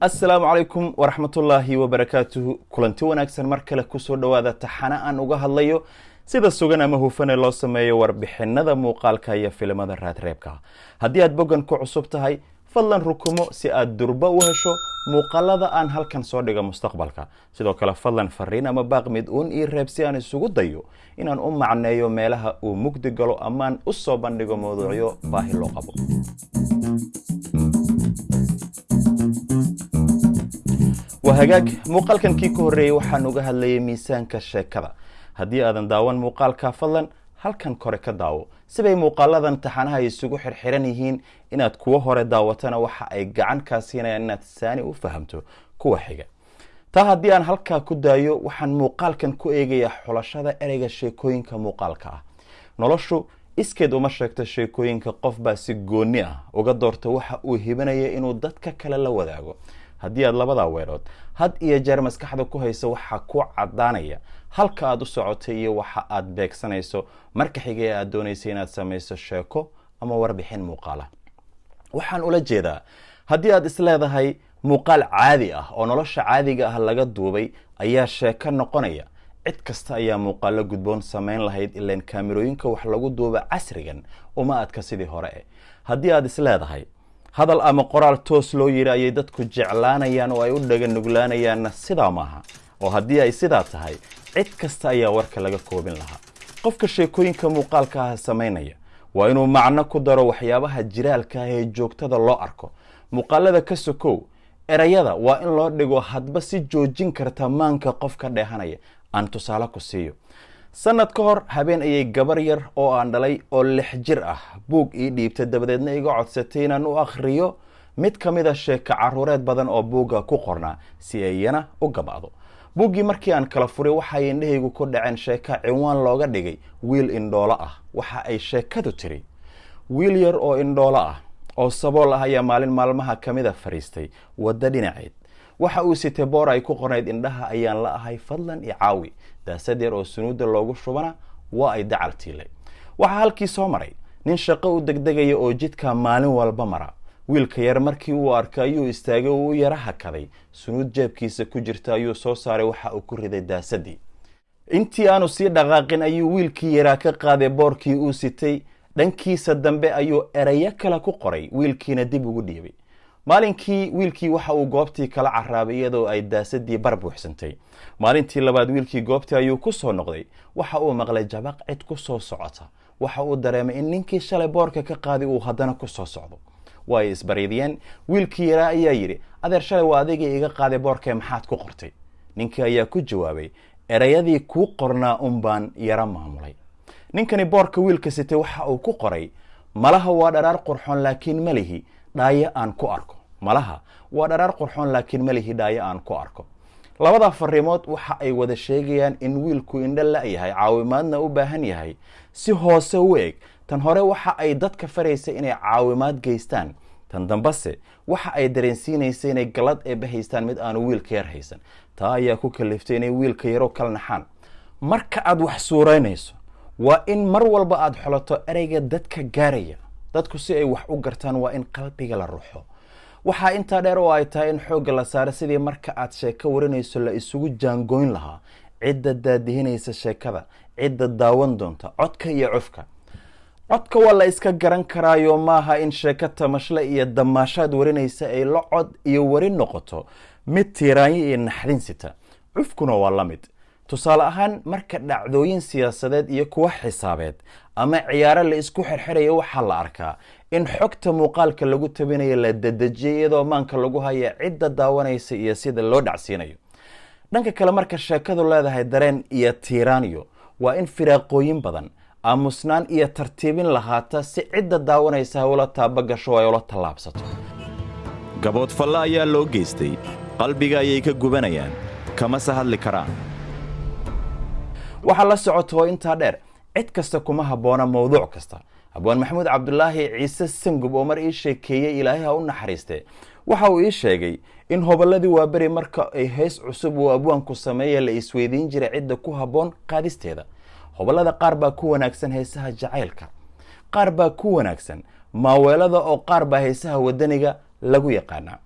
assalaamu calaykum waraxmatullaahi wabarakaatuhu. Kulanti wanaagsan mar kale ku soo dhowaada taxane aan uga hadlayo sida sugan ama hufane loo sameeyo warbixinada muuqaalka iyo filimada raadreebka haddii aad boggan ku cusub tahay fadlan rukumo si aad durba u hesho muuqaalada aan halkan soo dhigo mustaqbalka. Sidoo kale fadlan fariin ama baaq mid uun ii reeb si aan isugu dayo inaan u macneeyo meelaha uu mugdi galo amaan u soo bandhigo mawduucyo baahi loo qabo waa hagaag muuqaalkan kii ka horreeyey waxaan uga hadlayay miisaanka sheekada. Haddii aadan daawan muuqaalka fadlan halkan kore ka daawo. Sibay muuqaaladan taxanaha isugu xirxiran yihiin inaad kuwo hore daawatana waxa ay gacan kaa siinayaan inaad saani u fahamto kuwa xiga taa haddii aan halkaa ku daayo waxaan muuqaalkan ku eegayaa xulashada ereyga sheekooyinka muuqaalka ah. Noloshu iskeed uma sheegto sheekooyinka qof baa si gooni ah uga doorta waxa uu hibanaya inuu dadka kale la wadaago haddii aad labadaa weerood had iyo jeer maskaxda ku haysa waxaa ku caddaanaya halka aad u socotay iyo waxa aad beegsanayso marka xigay aad doonaysa inaad samayso sheeko ama warbixin muuqaala. Waxaan ula jeedaa haddii aad isleedahay muuqaal caadi ah oo nolosha caadiga ah laga duubay ayaa sheeko noqonaya. Cid kasta ayaa muuqaalo gudboon samayn lahayd ilaan kaamirooyinka wax lagu duuba casrigan uma adka sidii hore. Eh haddii aad isleedahay hadal ama qoraal toos loo yidhi ayay dadku jeclaanayaan oo ay u dhaga nuglaanayaanna sidaa maaha oo haddii ay sidaa tahay cid kasta ayaa warka laga koobin lahaa. Qofka sheekooyinka muuqaalka ah samaynaya waa inuu macno ku daro waxyaabaha jiraalka ah ee joogtada loo arko. Muuqaalada ka sokow erayada waa in loo dhigo hadba si joojin karta maanka qofka dheehanaya. Aan tusaale ku siiyo sanad ka hor habeen ayay gabar yar oo aan dhalay oo lix jir ah. Buug ii dhiibta dabadeedna iga codsatay inaan u akhriyo. Mid ka mid a sheeko caruureed badan oo buugga ku qornaa si ay iyana u gabacdo buuggii markii aan kala furay waxay indhahaygu ku dhaceen sheeka cinwaan looga dhigay wiil indhoolo ah. Waxa ay sheekadu tiri wiil yar oo indhoolo ah oo sabool ah ayaa maalin maalmaha ka mid fadhiistay waddo dhinaceed waxa uu sitay boor ay ku qornayd indhaha ayaan la ahay fadlan i caawi. Daasad yar oo sunuudda loogu shubana waa ay tiilay. Waxaa halkii soo maray nin shaqo u degdegaya oo jidka maalin walba mara. Wiilka yar markii uu arkay ayuu istaagay oo u yara hakaday. Sunuud jeebkiisa ku jirta ayuu soo saaray waxa uu ku riday daasadii intii aanu sii dhaqaaqin ayuu wiilkii yaraa ka qaaday boorkii uu sitay. Dhankiisa dambe ayuu erayo kale ku qoray wiilkiina dib ugu dhiibay maalinkii wiilkii waxa uu goobtii kala caraabay iyadoo ay daasadii bar buuxsantay. Maalintii labaad wiilkii goobtii ayuu ku soo noqday. Waxa uu maqlay jabaq cid ku soo socota. Waxa uu dareemay in ninkii shalay boorka ka qaaday uu haddana ku soo socdo. Waa ay isbariidiyeen wiilkii yaraa ayaa yidhi adeer shalay waa adigii iga qaaday boorkee maxaad ku qortay? Ninkii ayaa ku jawaabay erayadii kuu qornaa un baan yaro maamulay. Ninkani boorka wiilka sitay waxa uu ku qoray malaha waa dharaar qurxoon laakiin malihi dhaayo aan ku arko. Malaha waa dharaar qurxoon laakiin malihi dhaayo aan ku arko. Labada fariimood waxa ay wada sheegayaan in wiilku indho la-yahay caawimaadna u baahan yahay. Si hoose u eg tan hore waxa ay dadka faraysa inay caawimaad geystaan. Tan dambese waxa ay dareensiinaysa inay galad eeba haystaan mid aanu wiilka yar haysan. Taa ayaa ku kaliftay inay wiilka yaro kala naxaan. Marka aad wax suuraynayso waa in mar walba aada xolato ereyga dadka gaaraya dadku si ay wax u gartaan waa in qalbiga la ruxo. Waxaa intaa dheer oo ay tahay in xoogga la saaro sidii marka aad sheeko warinayso la isugu jaangoyn lahaa. Cidda daadihinaysa sheekada cidda daawan doonta codka iyo cufka. Codka waa la iska garan karaayo maaha in sheeko tamashle iyo damaashaad warinaysa ay la cod iyo warin noqoto. Mid tiiraanyo iyo naxdin sita. Cufkuna waa la mid tusaale ahaan marka dhacdooyin siyaasadeed iyo kuwa xisaabeed ama ciyaaro la isku xirxirayo waxaa la arkaa in xogta muuqaalka lagu tabinayo la dadejiyay iyadoo maanka lagu haya cidda daawanaysa iyo sida loo dhacsiinayo. Dhanka kale marka sheekadu leedahay dareen iyo tiiraanyo waa in firaaqooyin badan aamusnaan iyo tartiibin lahaata si cidda daawanaysa ula taabagasho ay ula tallaabsato. Gaboodfalle ayaa loo geystay. Qalbiga ayay ka gubanayaan kamase hadli karaan waxaa la socoto intaa dheer cid kasta kuma habboona mawduuc kasta. Abwaan maxamuud cabdulaahi ciise sangub oo mar ii sheekeeyey ilaahay ha u naxariiste. Waxa uu ii sheegay in hobolladii waaberi marka ay heys cusub uu abwaanku sameeya la isweydiin jiray cidda ku habboon qaadisteeda. Hobollada qaar baa ku wanaagsan heesaha jacaylka. Qaar baa ku wanaagsan maaweelada oo qaar baa heesaha wadaniga lagu yaqaanaa.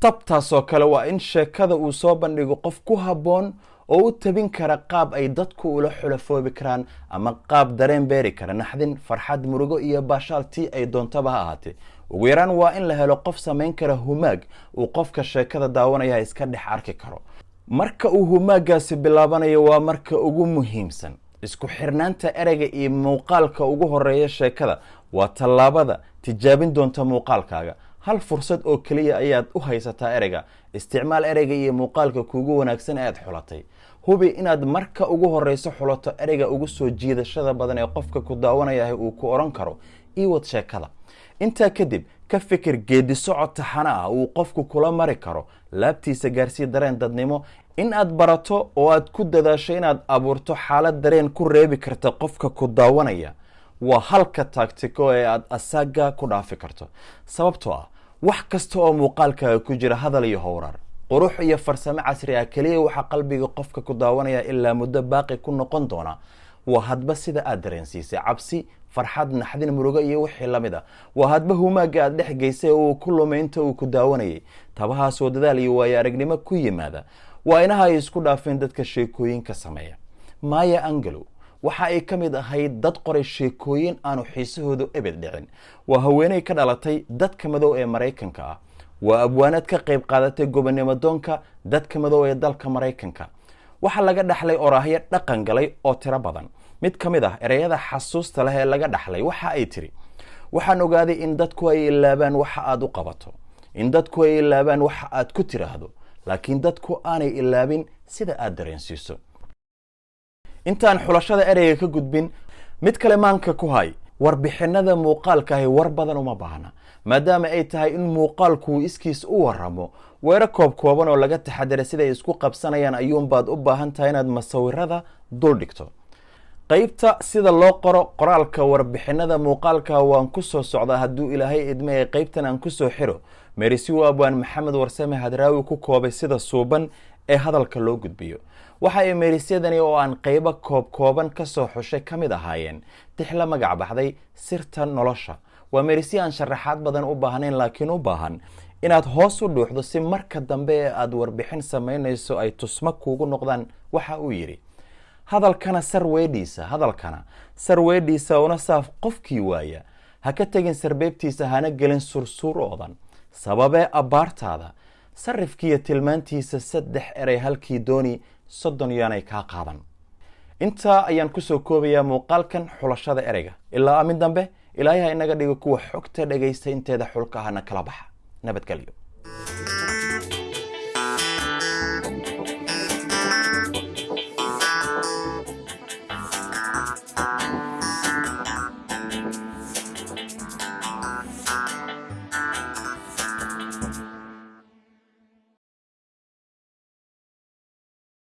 Tabtaasoo kale waa in sheekada uu soo bandhigo qof ku habboon oo u tabin kara qaab ay dadku ula xulafoobi karaan ama qaab dareen beeri kara. Naxdin farxad murugo iyo baashaal tii ay doontaba ha ahaatee. Ugu yaraan waa in la helo qof samayn kara humaag uu qofka sheekada daawanaya iska dhex arki karo. Marka uu humaagaasi bilaabanayo waa marka ugu muhiimsan. Isku xirnaanta ereyga iyo muuqaalka ugu horreeya sheekada waa tallaabada tijaabin doonta muuqaalkaaga hal fursad oo keliya ayaad u haysataa ereyga. Isticmaal ereyga iyo muuqaalka kuugu wanaagsan ee aad xulatay. Hubi inaad marka ugu horeyso xulato ereyga ugu soo jiidashada badan ee qofka ku daawanayah uu ku odhan karo. Iwad sheekada. Intaa kadib ka fikir geedi socod taxana ah uu qofku kula mari karo. Laabtiisa gaarsii dareen dadnimo. In aad barato oo aad ku dadaasho inaad abuurto xaalad dareen ku reebi karta qofka ku daawanaya waa halka taagtiko ee aad asaaga ku dhaafi karto. Sababtoo ah wax kasta oo muuqaalkaaga ku jira hadal iyo howrar. Qurux iyo farsamo casri ah keliya waxaa qalbiga qofka ku daawanaya ilaa muddo baaqi ku noqon doona. Waa hadba sida aad dareensiisay cabsi farxad naxdin murugo iyo wixii la mid ah. Waa hadba humaaga aad dhex geysay oo uu ku lumay inta uu ku daawanayay. Tabahaasoo dadaal iyo waayo aragnimo ku yimaada. Waa inaha ay isku dhaafeen dadka sheekooyinka sameeya. Maya angelo waxa ay ka mid ahayd dad qoray sheekooyin aanu xiisahoodu ebed dhicin. Waa haweeney ka dhalatay dadka madow ee maraykanka ah. Waa abwaanad ka qayb qaadatay gobonimo doonka dadka madow ee dalka maraykanka. Waxaa laga dhaxlay oraahyo dhaqan galay oo tiro badan. Mid ka mid ah ereyada xasuusta leh ee laga dhaxlay waxa ay tiri waxaan ogaaday in dadku ay ilaabaan waxa aada u qabato in dadku ay ilaabaan waxa aad ku tiraahdo laakiin dadku aanay ilaabin sida aad dareensiiso intaan xulashada ereyga ka gudbin mid kale maanka ku hay warbixinada muuqaalkaahi war badan uma baahna maadaama ay tahay in muuqaalkuu iskiis u waramo weero koob kooban oo laga taxadara siday isku qabsanayaan ayuunbaad u baahan tahay inaad masawirada dul dhigto. Qeybta sida loo qoro qoraalka warbixinada muuqaalka waan ku soo socdaa hadduu ilaahay idme ee qeybtan aan ku soo xiro merisiwo abwaan maxamed warsame hadraawi ku koobay sida suuban ee hadalka loo gudbiyo. Waxa ay meerisyadani oo aan qeybo koob kooban ka soo xushay ka mid ahaayeen. Tix la magac baxday sirta nolosha. Waa meerisye aan sharaxaad badan u baahnayn laakiin u baahan inaad hoos u dhuuxdo si marka dambe ee aada warbixin samaynayso ay tusmo kuugu noqdaan waxa uu yidhi. Hadalkana sarweedhiisa hadalkana sarweedhiisa una saaf qofkii waaya. Ha ka tegin sarbeebtiisa hana gelin sursuur oodan sababee abbaartaada sarifkiiyo tilmaantiisa saddex erey halkii dooni soddon yaanay kaa qaadan intaa ayaan ku soo koobayaa muuqaalkan xulashada ereyga. Ilaa amin dambe ilaahay ha inaga dhigo kuwa xogta dhagaysta inteeda xulka ahana kala baxa. Nabadgelyo